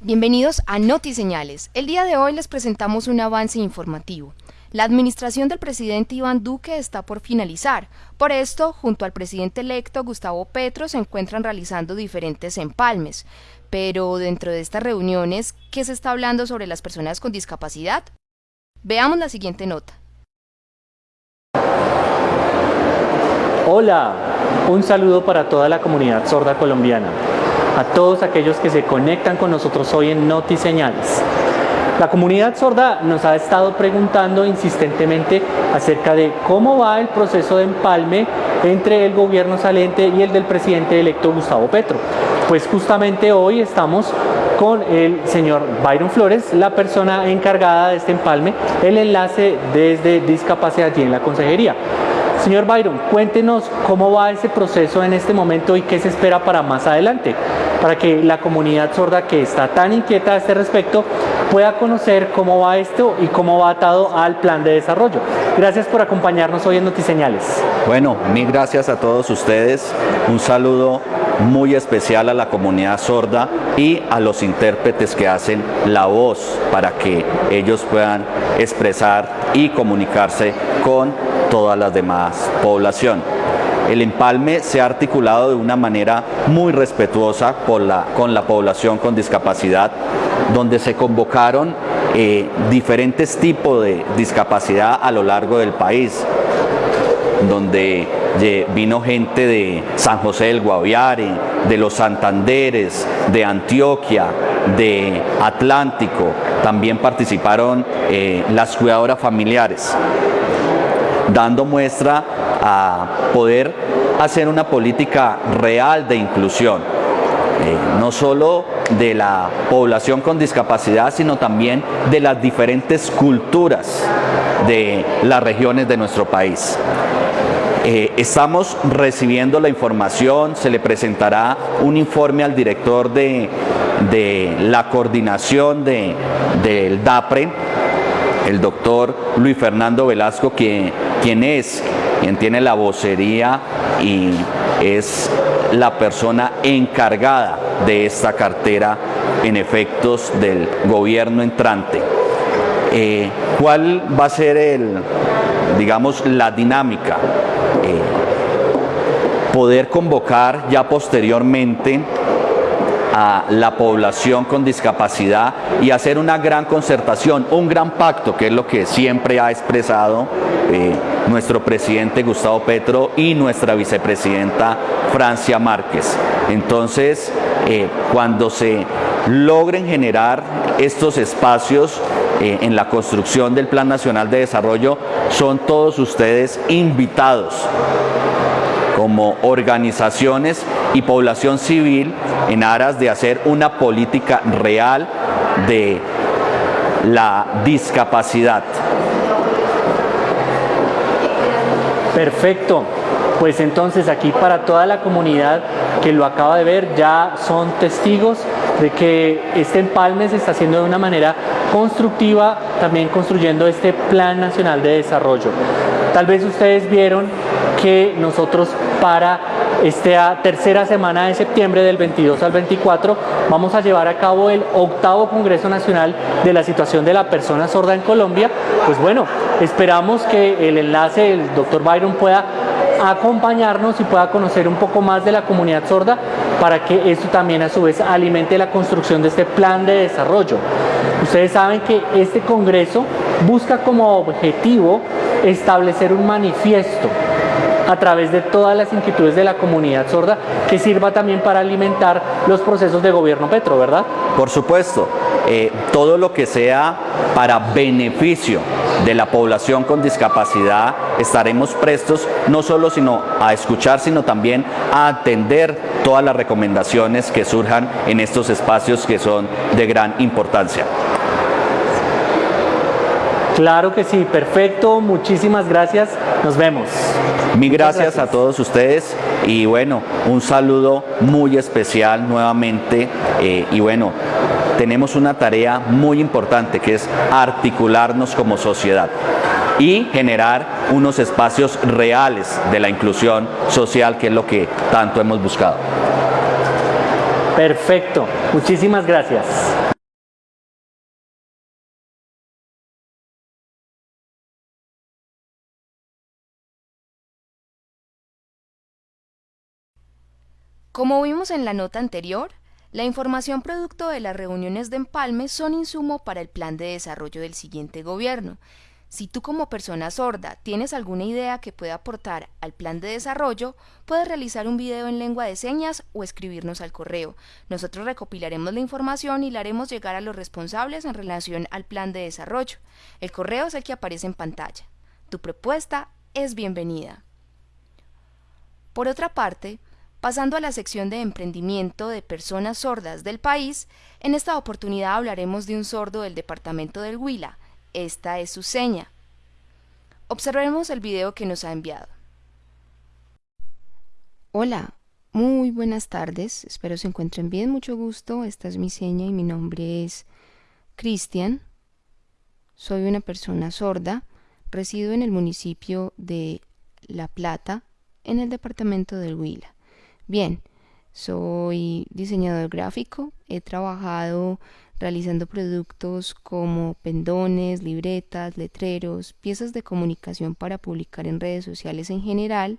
Bienvenidos a NotiSeñales. El día de hoy les presentamos un avance informativo. La administración del presidente Iván Duque está por finalizar. Por esto, junto al presidente electo Gustavo Petro, se encuentran realizando diferentes empalmes. Pero dentro de estas reuniones, ¿qué se está hablando sobre las personas con discapacidad? Veamos la siguiente nota. Hola, un saludo para toda la comunidad sorda colombiana, a todos aquellos que se conectan con nosotros hoy en Noti Señales. La comunidad sorda nos ha estado preguntando insistentemente acerca de cómo va el proceso de empalme entre el gobierno saliente y el del presidente electo Gustavo Petro. Pues justamente hoy estamos con el señor Byron Flores, la persona encargada de este empalme, el enlace desde discapacidad y en la consejería. Señor Byron, cuéntenos cómo va ese proceso en este momento y qué se espera para más adelante, para que la comunidad sorda que está tan inquieta a este respecto pueda conocer cómo va esto y cómo va atado al plan de desarrollo. Gracias por acompañarnos hoy en Notiseñales. Bueno, mil gracias a todos ustedes. Un saludo muy especial a la comunidad sorda y a los intérpretes que hacen la voz para que ellos puedan expresar y comunicarse con todas las demás población. El empalme se ha articulado de una manera muy respetuosa con la, población con discapacidad, donde se convocaron eh, diferentes tipos de discapacidad a lo largo del país, donde vino gente de San José del Guaviare, de los Santanderes, de Antioquia, de Atlántico, también participaron eh, las cuidadoras familiares dando muestra a poder hacer una política real de inclusión, eh, no solo de la población con discapacidad, sino también de las diferentes culturas de las regiones de nuestro país. Eh, estamos recibiendo la información, se le presentará un informe al director de, la coordinación del DAPRE, el doctor Luis Fernando Velasco, quien es, quien tiene la vocería y es la persona encargada de esta cartera en efectos del gobierno entrante. Eh, ¿Cuál va a ser el, digamos, la dinámica? Eh, poder convocar ya posteriormente a la población con discapacidad y hacer una gran concertación, un gran pacto, que es lo que siempre ha expresado eh, nuestro presidente Gustavo Petro y nuestra vicepresidenta Francia Márquez. Entonces, eh, cuando se logren generar estos espacios eh, en la construcción del Plan Nacional de Desarrollo, son todos ustedes invitados como organizaciones y población civil en aras de hacer una política real de la discapacidad. Perfecto. Pues entonces aquí para toda la comunidad que lo acaba de ver ya son testigos de que este empalme se está haciendo de una manera constructiva, también construyendo este Plan Nacional de Desarrollo. Tal vez ustedes vieron que nosotros para esta tercera semana de septiembre del 22 al 24 vamos a llevar a cabo el octavo Congreso Nacional de la Situación de la Persona Sorda en Colombia. Pues bueno, esperamos que el enlace del doctor Byron pueda acompañarnos y pueda conocer un poco más de la comunidad sorda para que esto también a su vez alimente la construcción de este plan de desarrollo. Ustedes saben que este congreso busca como objetivo establecer un manifiesto a través de todas las inquietudes de la comunidad sorda que sirva también para alimentar los procesos de gobierno Petro, ¿verdad? Por supuesto, eh, todo lo que sea para beneficio de la población con discapacidad, estaremos prestos no solo sino a escuchar, sino también a atender todas las recomendaciones que surjan en estos espacios que son de gran importancia. Claro que sí, perfecto, muchísimas gracias, nos vemos. Mil gracias, a todos ustedes y bueno, un saludo muy especial nuevamente eh, y bueno, tenemos una tarea muy importante que es articularnos como sociedad y generar unos espacios reales de la inclusión social que es lo que tanto hemos buscado. Perfecto, muchísimas gracias. Como vimos en la nota anterior, la información producto de las reuniones de empalme son insumo para el plan de desarrollo del siguiente gobierno. Si tú como persona sorda tienes alguna idea que pueda aportar al plan de desarrollo, puedes realizar un video en lengua de señas o escribirnos al correo. Nosotros recopilaremos la información y la haremos llegar a los responsables en relación al plan de desarrollo. El correo es el que aparece en pantalla. Tu propuesta es bienvenida. Por otra parte, Pasando a la sección de emprendimiento de personas sordas del país, en esta oportunidad hablaremos de un sordo del departamento del Huila. Esta es su seña. Observemos el video que nos ha enviado. Hola, muy buenas tardes. Espero se encuentren bien. Mucho gusto. Esta es mi seña y mi nombre es Cristian. Soy una persona sorda. Resido en el municipio de La Plata, en el departamento del Huila. Bien, soy diseñador gráfico, he trabajado realizando productos como pendones, libretas, letreros, piezas de comunicación para publicar en redes sociales en general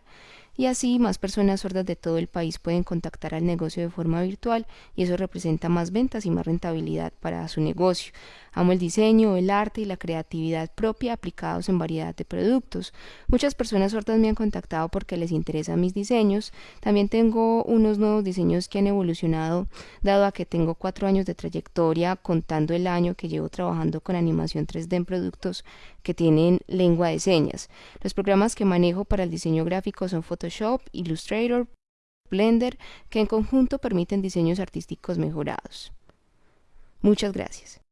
y así más personas sordas de todo el país pueden contactar al negocio de forma virtual y eso representa más ventas y más rentabilidad para su negocio. Amo el diseño, el arte y la creatividad propia aplicados en variedad de productos. Muchas personas sordas me han contactado porque les interesan mis diseños. También tengo unos nuevos diseños que han evolucionado dado a que tengo cuatro años de trayectoria contando el año que llevo trabajando con animación 3D en productos que tienen lengua de señas. Los programas que manejo para el diseño gráfico son Photoshop, Illustrator, Blender, que en conjunto permiten diseños artísticos mejorados. Muchas gracias.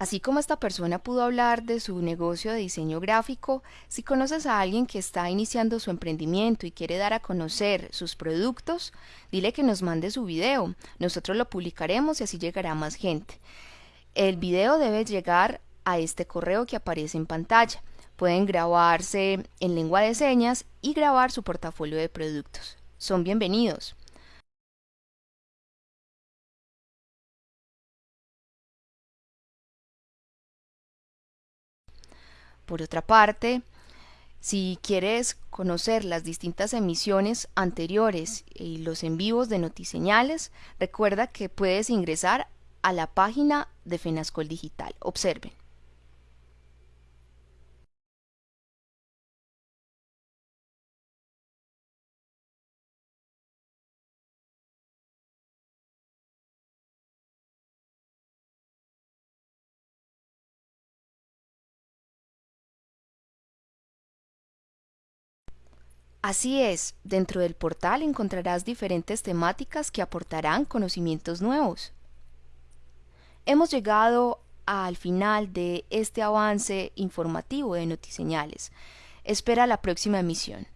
Así como esta persona pudo hablar de su negocio de diseño gráfico, si conoces a alguien que está iniciando su emprendimiento y quiere dar a conocer sus productos, dile que nos mande su video. Nosotros lo publicaremos y así llegará más gente. El video debe llegar a este correo que aparece en pantalla. Pueden grabarse en lengua de señas y grabar su portafolio de productos. Son bienvenidos. Por otra parte, si quieres conocer las distintas emisiones anteriores y los en vivos de Notiseñales, recuerda que puedes ingresar a la página de Fenascol Digital. Observen. Así es, dentro del portal encontrarás diferentes temáticas que aportarán conocimientos nuevos. Hemos llegado al final de este avance informativo de Notiseñales. Espera la próxima emisión.